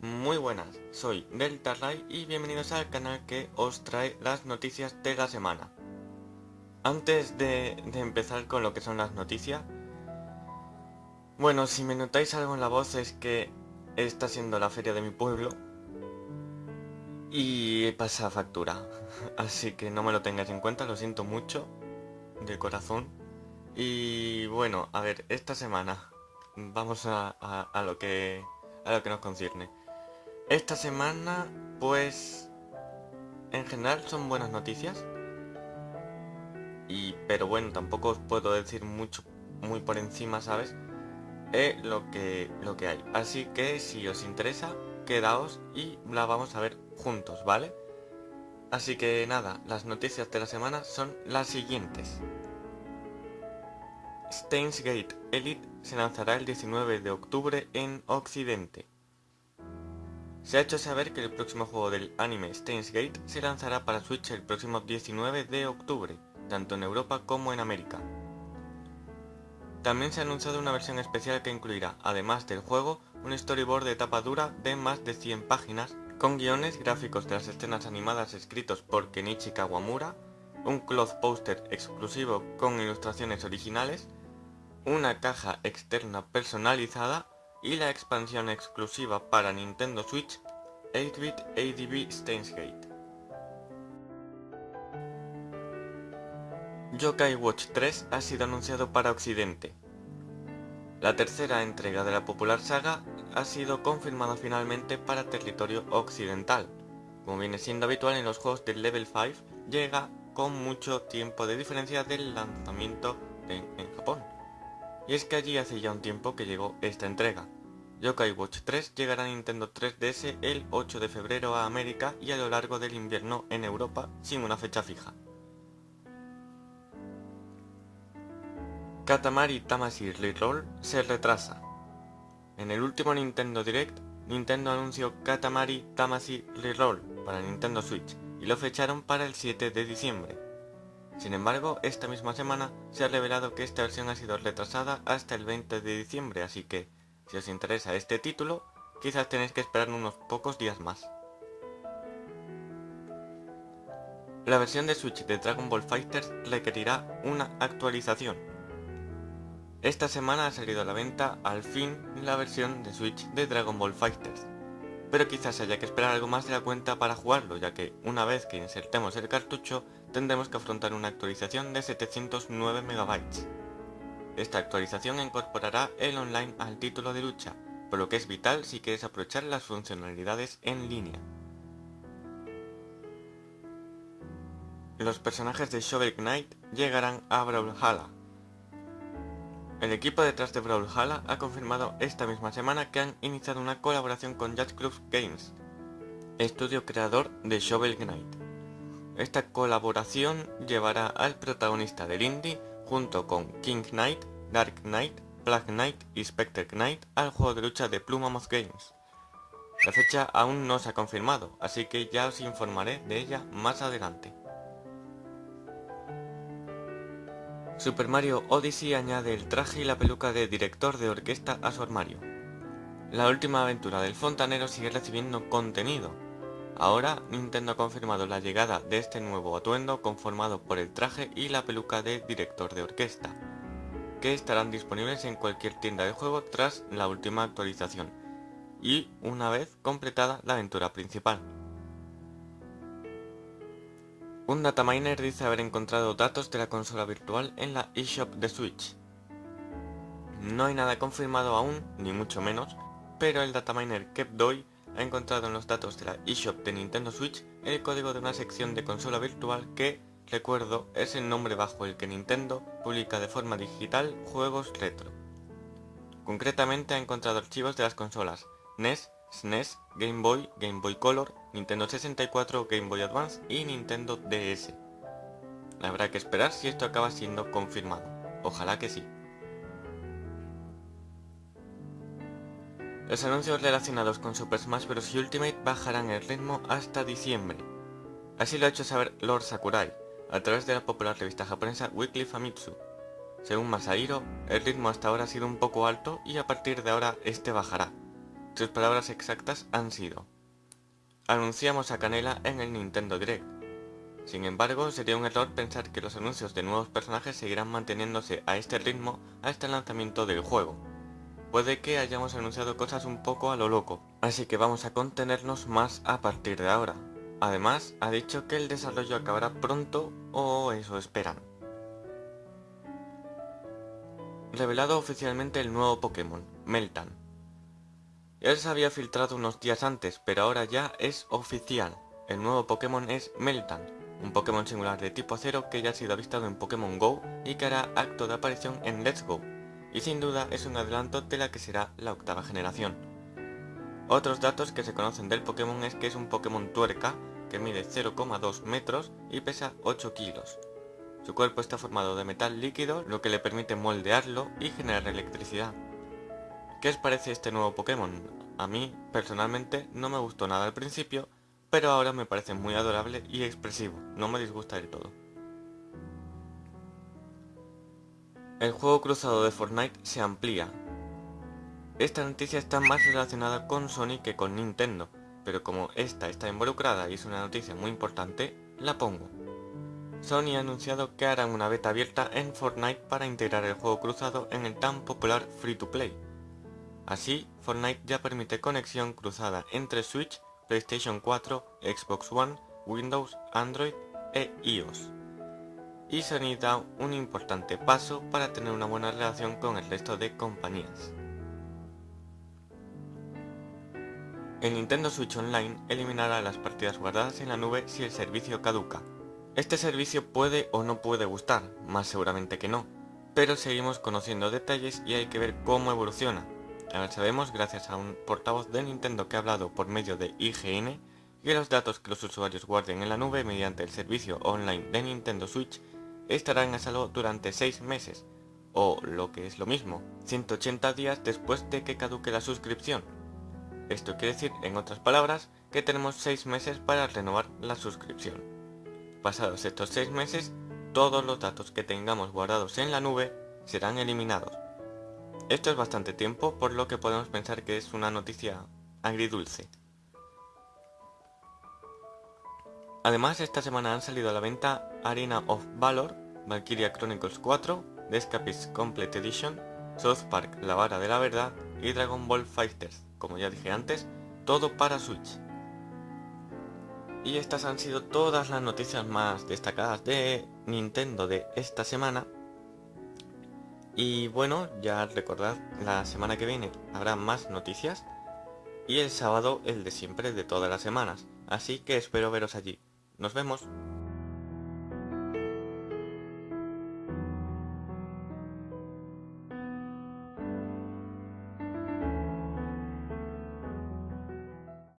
Muy buenas, soy Delta Ray y bienvenidos al canal que os trae las noticias de la semana. Antes de, empezar con lo que son las noticias, bueno, si me notáis algo en la voz es que está siendo la feria de mi pueblo y pasa factura, así que no me lo tengáis en cuenta, lo siento mucho, de corazón. Y bueno, a ver, esta semana vamos a, lo que a lo que nos concierne. Esta semana, pues, en general son buenas noticias. Y, pero bueno, tampoco os puedo decir mucho, muy por encima, ¿sabes? Es lo que, lo que hay. Así que si os interesa, quedaos y la vamos a ver juntos, ¿vale? Así que nada, las noticias de la semana son las siguientes. Steins Gate Elite se lanzará el 19 de octubre en Occidente. Se ha hecho saber que el próximo juego del anime Steins Gate se lanzará para Switch el próximo 19 de octubre, tanto en Europa como en América. También se ha anunciado una versión especial que incluirá, además del juego, un storyboard de tapa dura de más de 100 páginas, con guiones gráficos de las escenas animadas escritos por Kenichi Kawamura, un cloth poster exclusivo con ilustraciones originales, una caja externa personalizada y la expansión exclusiva para Nintendo Switch 8-bit ADB Stainsgate. Yokai Watch 3 ha sido anunciado para Occidente. La tercera entrega de la popular saga ha sido confirmada finalmente para territorio occidental. Como viene siendo habitual en los juegos del Level 5, llega con mucho tiempo de diferencia del lanzamiento en Japón. Y es que allí hace ya un tiempo que llegó esta entrega. Yokai Watch 3 llegará a Nintendo 3DS el 8 de febrero a América y a lo largo del invierno en Europa sin una fecha fija. Katamari Tamasi Reroll se retrasa. En el último Nintendo Direct, Nintendo anunció Katamari Tamasi Reroll para Nintendo Switch y lo fecharon para el 7 de diciembre. Sin embargo, esta misma semana se ha revelado que esta versión ha sido retrasada hasta el 20 de diciembre, así que, si os interesa este título, quizás tenéis que esperar unos pocos días más. La versión de Switch de Dragon Ball Fighters requerirá una actualización. Esta semana ha salido a la venta al fin la versión de Switch de Dragon Ball Fighters, pero quizás haya que esperar algo más de la cuenta para jugarlo, ya que una vez que insertemos el cartucho tendremos que afrontar una actualización de 709 MB. Esta actualización incorporará el online al título de lucha, por lo que es vital si quieres aprovechar las funcionalidades en línea. Los personajes de Shovel Knight llegarán a Brawlhalla. El equipo detrás de Brawlhalla ha confirmado esta misma semana que han iniciado una colaboración con Jazz Games, estudio creador de Shovel Knight. Esta colaboración llevará al protagonista del indie junto con King Knight, Dark Knight, Black Knight y Spectre Knight al juego de lucha de Plumamos Games. La fecha aún no se ha confirmado, así que ya os informaré de ella más adelante. Super Mario Odyssey añade el traje y la peluca de director de orquesta a su armario. La última aventura del fontanero sigue recibiendo contenido, Ahora Nintendo ha confirmado la llegada de este nuevo atuendo conformado por el traje y la peluca de director de orquesta, que estarán disponibles en cualquier tienda de juego tras la última actualización, y una vez completada la aventura principal. Un dataminer dice haber encontrado datos de la consola virtual en la eShop de Switch. No hay nada confirmado aún, ni mucho menos, pero el dataminer Kepdoi ha encontrado en los datos de la eShop de Nintendo Switch el código de una sección de consola virtual que, recuerdo, es el nombre bajo el que Nintendo publica de forma digital juegos retro. Concretamente ha encontrado archivos de las consolas NES, SNES, Game Boy, Game Boy Color, Nintendo 64, Game Boy Advance y Nintendo DS. Habrá que esperar si esto acaba siendo confirmado. Ojalá que sí. Los anuncios relacionados con Super Smash Bros. Ultimate bajarán el ritmo hasta diciembre. Así lo ha hecho saber Lord Sakurai, a través de la popular revista japonesa Weekly Famitsu. Según Masahiro, el ritmo hasta ahora ha sido un poco alto y a partir de ahora este bajará. Sus palabras exactas han sido Anunciamos a Canela en el Nintendo Direct. Sin embargo, sería un error pensar que los anuncios de nuevos personajes seguirán manteniéndose a este ritmo hasta el lanzamiento del juego. Puede que hayamos anunciado cosas un poco a lo loco, así que vamos a contenernos más a partir de ahora. Además, ha dicho que el desarrollo acabará pronto, o eso esperan. Revelado oficialmente el nuevo Pokémon, Meltan. Ya se había filtrado unos días antes, pero ahora ya es oficial. El nuevo Pokémon es Meltan, un Pokémon singular de tipo acero que ya ha sido avistado en Pokémon GO y que hará acto de aparición en Let's Go, y sin duda es un adelanto de la que será la octava generación. Otros datos que se conocen del Pokémon es que es un Pokémon tuerca que mide 0,2 metros y pesa 8 kilos. Su cuerpo está formado de metal líquido, lo que le permite moldearlo y generar electricidad. ¿Qué os parece este nuevo Pokémon? A mí, personalmente, no me gustó nada al principio, pero ahora me parece muy adorable y expresivo, no me disgusta del todo. El juego cruzado de Fortnite se amplía. Esta noticia está más relacionada con Sony que con Nintendo, pero como esta está involucrada y es una noticia muy importante, la pongo. Sony ha anunciado que harán una beta abierta en Fortnite para integrar el juego cruzado en el tan popular Free to Play. Así, Fortnite ya permite conexión cruzada entre Switch, PlayStation 4, Xbox One, Windows, Android e iOS. Y Sony da un importante paso para tener una buena relación con el resto de compañías. El Nintendo Switch Online eliminará las partidas guardadas en la nube si el servicio caduca. Este servicio puede o no puede gustar, más seguramente que no, pero seguimos conociendo detalles y hay que ver cómo evoluciona. Sabemos, gracias a un portavoz de Nintendo que ha hablado por medio de IGN, que los datos que los usuarios guarden en la nube mediante el servicio online de Nintendo Switch estarán a salvo durante 6 meses, o lo que es lo mismo, 180 días después de que caduque la suscripción, esto quiere decir, en otras palabras, que tenemos 6 meses para renovar la suscripción. Pasados estos 6 meses, todos los datos que tengamos guardados en la nube serán eliminados. Esto es bastante tiempo, por lo que podemos pensar que es una noticia agridulce. Además, esta semana han salido a la venta Arena of Valor, Valkyria Chronicles 4, The Escapist Complete Edition, South Park La Vara de la Verdad y Dragon Ball Fighters como ya dije antes, todo para Switch. Y estas han sido todas las noticias más destacadas de Nintendo de esta semana. Y bueno, ya recordad, la semana que viene habrá más noticias. Y el sábado el de siempre de todas las semanas. Así que espero veros allí. Nos vemos.